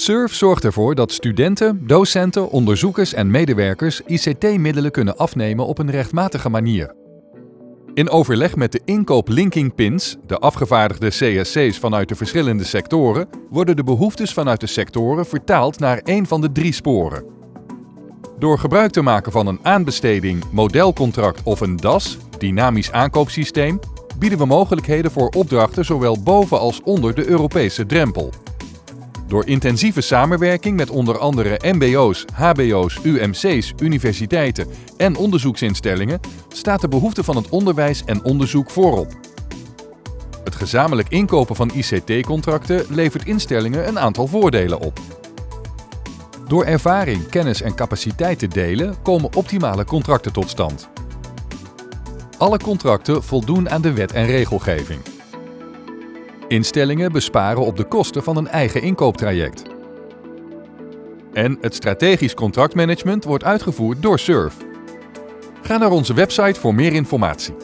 SURF zorgt ervoor dat studenten, docenten, onderzoekers en medewerkers ICT-middelen kunnen afnemen op een rechtmatige manier. In overleg met de inkoop linking pins, de afgevaardigde CSC's vanuit de verschillende sectoren, worden de behoeftes vanuit de sectoren vertaald naar één van de drie sporen. Door gebruik te maken van een aanbesteding, modelcontract of een DAS, dynamisch aankoopsysteem, bieden we mogelijkheden voor opdrachten zowel boven als onder de Europese drempel. Door intensieve samenwerking met onder andere mbo's, hbo's, UMC's, universiteiten en onderzoeksinstellingen staat de behoefte van het onderwijs en onderzoek voorop. Het gezamenlijk inkopen van ICT-contracten levert instellingen een aantal voordelen op. Door ervaring, kennis en capaciteit te delen komen optimale contracten tot stand. Alle contracten voldoen aan de wet en regelgeving. Instellingen besparen op de kosten van een eigen inkooptraject. En het strategisch contractmanagement wordt uitgevoerd door SURF. Ga naar onze website voor meer informatie.